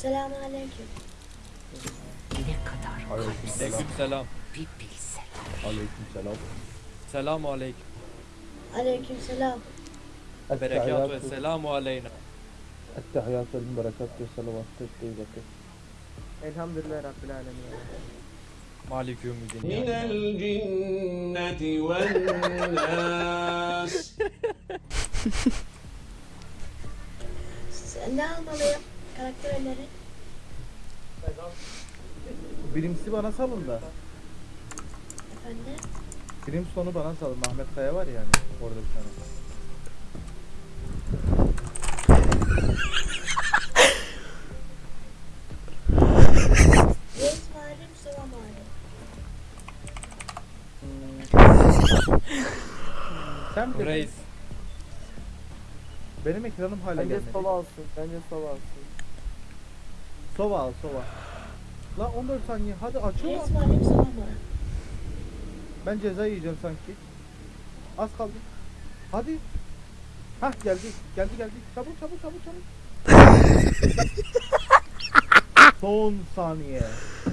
Selamünaleyküm. Ne kadar kalpsiz Aleyküm selam. bir bilsen. Aleyküm selam. Selamu aleyküm. Aleykümselam. Berekatü ve selamu aleyna. التحيات والبركات والصلوات الطيبة Elhamdülillah Rabbil Alemin. Malik yevmiddin. من الجنة والناس Siz- Ne almalıyım? Karakter öneri. Birincisi bana salın da. Efendim? Birim sonu bana salın. Ahmet Kaya var yani orada bir tane. Sen Reis. benim ekranım hala Bence gelmedi. sova alsın. Bence sova alsın. Sova al sova. Lan 14 saniye hadi açıyor mu? mağari, Mustafa mağari. Ben ceza yiyeceğim sanki. Az kaldı. Hadi. Hah geldi. Geldi geldi. Çabuk çabuk çabuk çabuk. Son saniye.